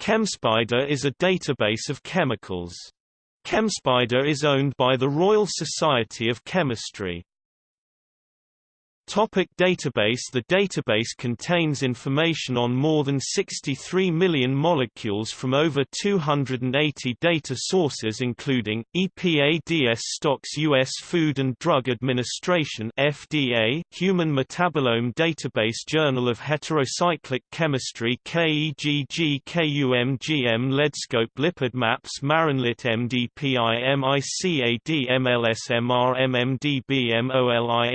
ChemSpider is a database of chemicals. ChemSpider is owned by the Royal Society of Chemistry. Topic database The database contains information on more than 63 million molecules from over 280 data sources including, EPA DSSTox U.S. Food and Drug Administration FDA, Human Metabolome Database Journal of Heterocyclic Chemistry KEGG KUMGM Leadscope Lipid Maps Marinlit MDPI MICAD MLSMR MMDB MOLI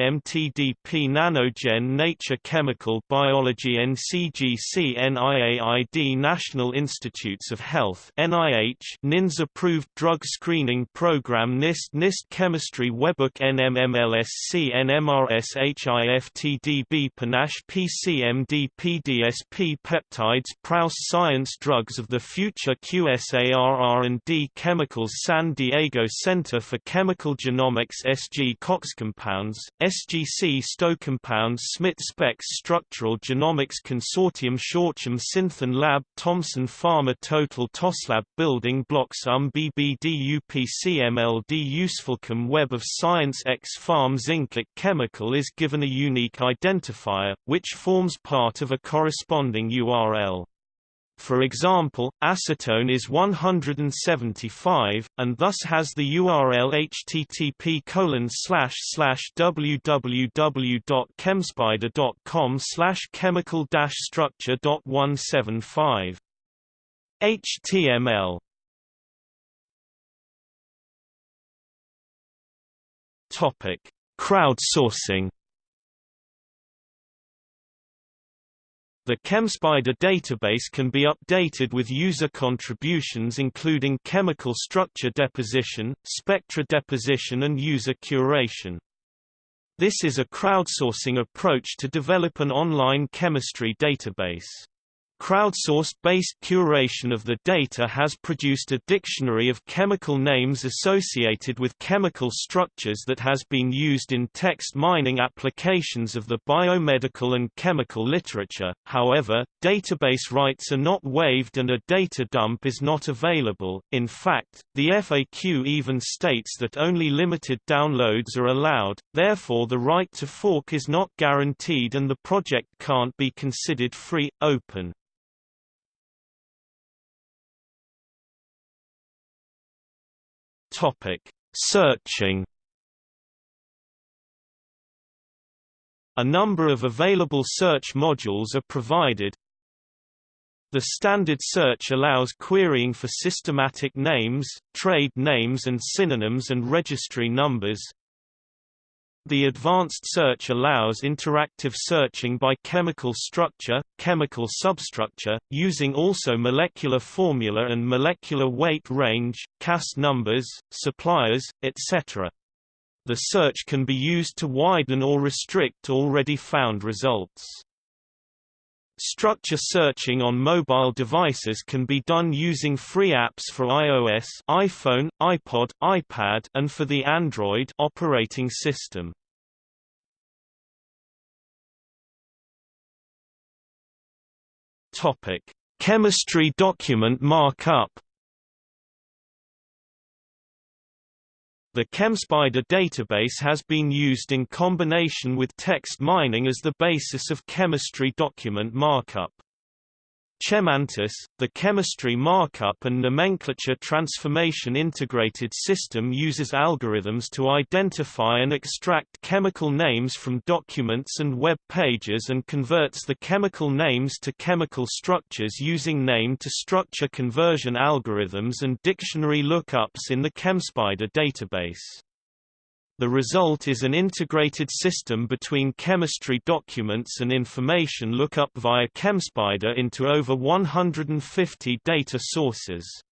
Nanogen Nature Chemical Biology NCGC NIAID National Institutes of Health NIH NINDS Approved Drug Screening Program NIST NIST Chemistry Webbook NMMLSC NMRS HIFTDB Panache PCMD PDSP Peptides Prous Science Drugs of the Future QSARR&D Chemicals San Diego Center for Chemical Genomics SG Cox Compounds, SGC Stoke Compounds Smith Specs Structural Genomics Consortium Shortcham Synthon Lab Thomson Pharma Total TOSLab Building Blocks UM BBD UPCMLD Usefulchem Web of Science xPharm Zinclic Chemical is given a unique identifier, which forms part of a corresponding URL. For example, acetone is 175, and thus has the URL http www.chemspider.com chemical structure.175. HTML Topic: Crowdsourcing The ChemSpider database can be updated with user contributions including chemical structure deposition, spectra deposition and user curation. This is a crowdsourcing approach to develop an online chemistry database. Crowdsourced-based curation of the data has produced a dictionary of chemical names associated with chemical structures that has been used in text mining applications of the biomedical and chemical literature. However, database rights are not waived and a data dump is not available. In fact, the FAQ even states that only limited downloads are allowed, therefore the right to fork is not guaranteed and the project can't be considered free, open. Topic: Searching. A number of available search modules are provided. The standard search allows querying for systematic names, trade names and synonyms and registry numbers. The advanced search allows interactive searching by chemical structure, chemical substructure, using also molecular formula and molecular weight range, CAS numbers, suppliers, etc. The search can be used to widen or restrict already found results. Structure searching on mobile devices can be done using free apps for iOS, iPhone, iPod, iPad, and for the Android operating system. Topic: Chemistry document markup. The ChemSpider database has been used in combination with text mining as the basis of chemistry document markup. ChemMantis, the chemistry markup and nomenclature transformation integrated system uses algorithms to identify and extract chemical names from documents and web pages and converts the chemical names to chemical structures using name-to-structure conversion algorithms and dictionary lookups in the ChemSpider database. The result is an integrated system between chemistry documents and information lookup via ChemSpider into over 150 data sources.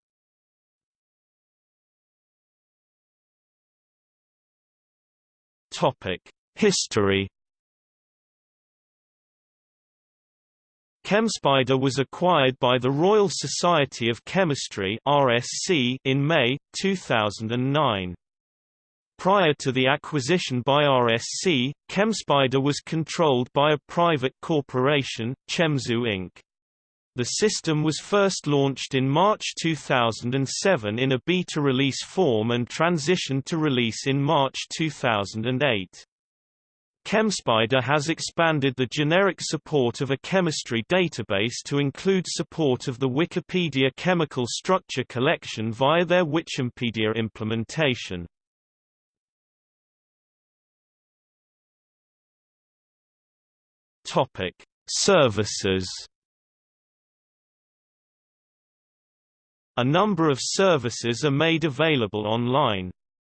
History ChemSpider was acquired by the Royal Society of Chemistry (RSC) in May 2009. Prior to the acquisition by RSC, ChemSpider was controlled by a private corporation, ChemZoo Inc. The system was first launched in March 2007 in a beta release form and transitioned to release in March 2008. ChemSpider has expanded the generic support of a chemistry database to include support of the Wikipedia chemical structure collection via their WiChempedia implementation. Topic: Services A number of services are made available online.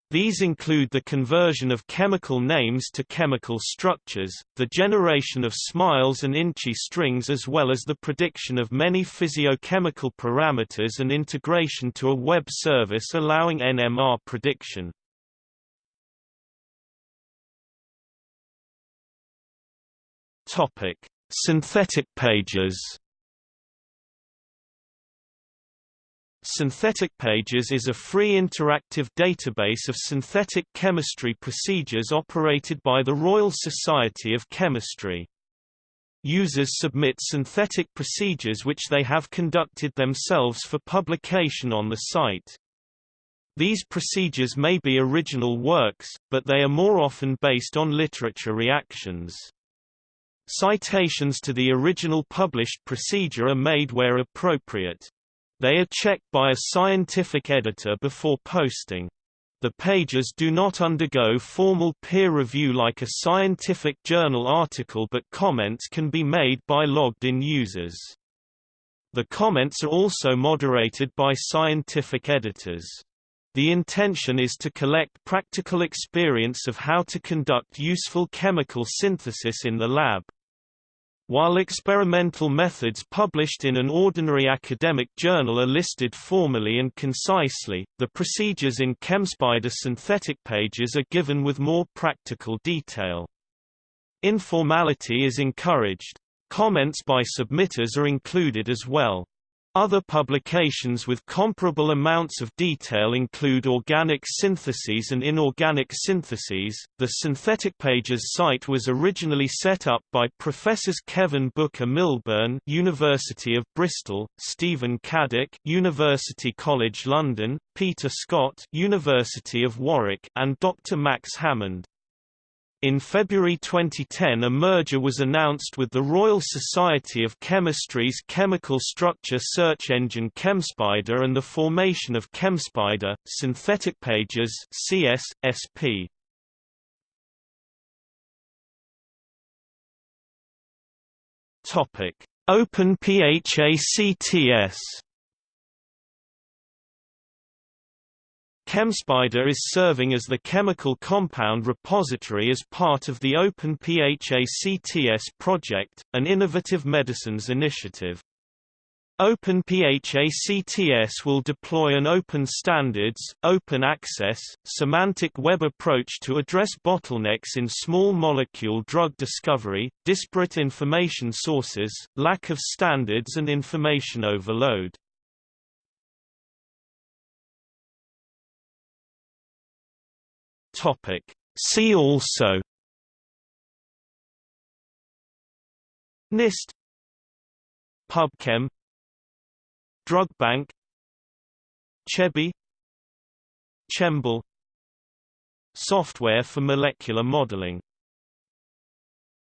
These include the conversion of chemical names to chemical structures, the generation of smiles and InChI strings as well as the prediction of many physiochemical parameters and integration to a web service allowing NMR prediction. Synthetic pages Synthetic Pages is a free interactive database of synthetic chemistry procedures operated by the Royal Society of Chemistry. Users submit synthetic procedures which they have conducted themselves for publication on the site. These procedures may be original works, but they are more often based on literature reactions. Citations to the original published procedure are made where appropriate. They are checked by a scientific editor before posting. The pages do not undergo formal peer review like a scientific journal article but comments can be made by logged-in users. The comments are also moderated by scientific editors. The intention is to collect practical experience of how to conduct useful chemical synthesis in the lab. While experimental methods published in an ordinary academic journal are listed formally and concisely, the procedures in ChemSpider synthetic pages are given with more practical detail. Informality is encouraged. Comments by submitters are included as well. Other publications with comparable amounts of detail include organic syntheses and inorganic syntheses. The Synthetic Pages site was originally set up by Professors Kevin Booker Milburn, University of Bristol, Stephen Caddick, University College London, Peter Scott, University of Warwick, and Dr. Max Hammond. In February 2010 a merger was announced with the Royal Society of Chemistry's chemical structure search engine ChemSpider and the formation of ChemSpider, Synthetic Pages CS, Topic: OpenPHACTS ChemSpider is serving as the chemical compound repository as part of the Open PHACTS project, an innovative medicines initiative. Open PHACTS will deploy an open standards, open access, semantic web approach to address bottlenecks in small molecule drug discovery, disparate information sources, lack of standards and information overload. Topic. See also NIST PubChem Drug Bank CHEBI Chembl Software for molecular modeling